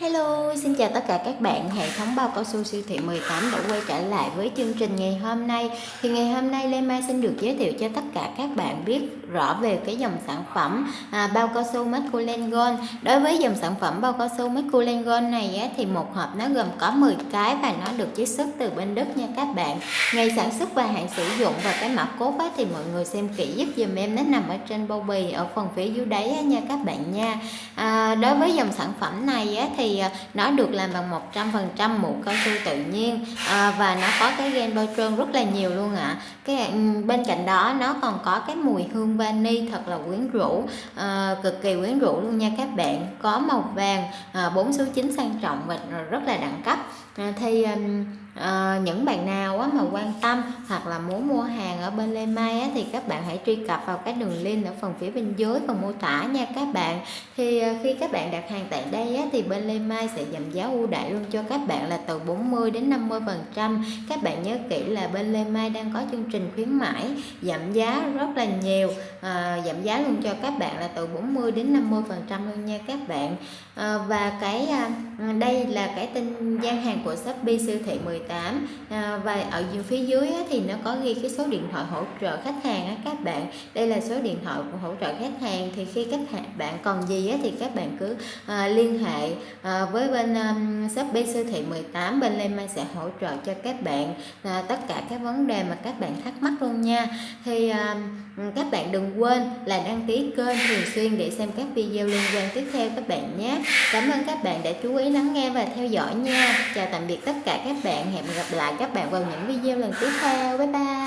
Hello, xin chào tất cả các bạn. Hệ thống bao cao su siêu thị 18 đã quay trở lại với chương trình ngày hôm nay. Thì ngày hôm nay Lê Mai xin được giới thiệu cho tất cả các bạn biết rõ về cái dòng sản phẩm à, bao cao su Masculine Gold. Đối với dòng sản phẩm bao cao su Masculine Gold này á, thì một hộp nó gồm có 10 cái và nó được chiết xuất từ bên Đức nha các bạn. Ngày sản xuất và hạn sử dụng và cái mã cốt á, thì mọi người xem kỹ giúp dùm em nó nằm ở trên bao bì ở phần phía dưới đáy á, nha các bạn nha. À, đối với dòng sản phẩm này á, thì thì ờ, nó được làm bằng 100% mũ cao su tự nhiên à, và nó có cái gen bao trơn rất là nhiều luôn ạ à. cái bên cạnh đó nó còn có cái mùi hương vani thật là quyến rũ à, cực kỳ quyến rũ luôn nha các bạn có màu vàng à, 4 số 9 sang trọng và rất là đẳng cấp à, thì à, những bạn nào á, mà quan tâm hoặc là muốn mua hàng ở bên Lê Mai á, thì các bạn hãy truy cập vào cái đường link ở phần phía bên dưới phần mô tả nha các bạn. Thì ờ, khi các bạn đặt hàng tại đây á, thì bên Lê Mai sẽ giảm giá ưu đãi luôn cho các bạn là từ 40 đến 50 phần trăm. Các bạn nhớ kỹ là bên Lê Mai đang có chương trình khuyến mãi giảm giá rất là nhiều à, giảm giá luôn cho các bạn là từ 40 đến 50 phần trăm luôn nha các bạn. À, và cái à, đây là cái tin gian hàng của Shopee siêu thị 18 18 à, và ở phía dưới thì nó có ghi cái số điện thoại hỗ trợ khách hàng á, các bạn. Đây là số điện thoại của hỗ trợ khách hàng. Thì khi các bạn còn gì á, thì các bạn cứ à, liên hệ à, với bên um, Shopee siêu thị 18 bên Lê Mai sẽ hỗ trợ cho các bạn. À, tất cả các vấn đề mà các bạn thắc mắc nha. Thì um, các bạn đừng quên là đăng ký kênh thường xuyên để xem các video liên quan tiếp theo các bạn nhé. Cảm ơn các bạn đã chú ý lắng nghe và theo dõi nha. Chào tạm biệt tất cả các bạn. Hẹn gặp lại các bạn vào những video lần tiếp theo. Bye bye.